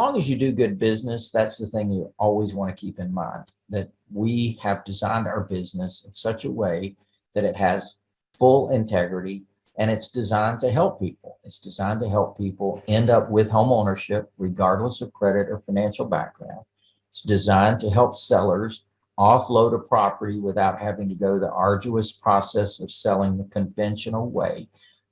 long as you do good business, that's the thing you always want to keep in mind, that we have designed our business in such a way that it has full integrity and it's designed to help people. It's designed to help people end up with home ownership regardless of credit or financial background. It's designed to help sellers offload a property without having to go the arduous process of selling the conventional way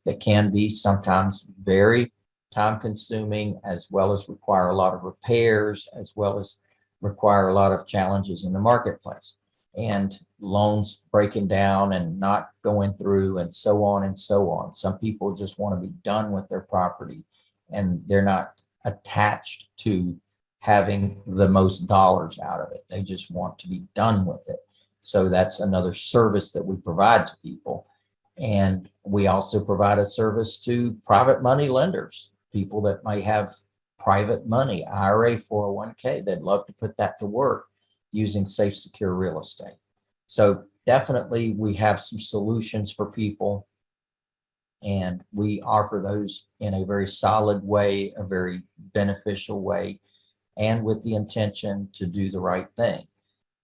that can be sometimes very time consuming as well as require a lot of repairs as well as require a lot of challenges in the marketplace and loans breaking down and not going through and so on and so on. Some people just want to be done with their property and they're not attached to having the most dollars out of it. They just want to be done with it. So that's another service that we provide to people. And we also provide a service to private money lenders, people that might have private money, IRA, 401k, they'd love to put that to work using safe, secure real estate. So definitely we have some solutions for people and we offer those in a very solid way, a very beneficial way, and with the intention to do the right thing.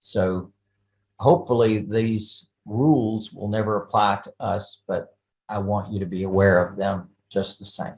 So hopefully these rules will never apply to us, but I want you to be aware of them just the same.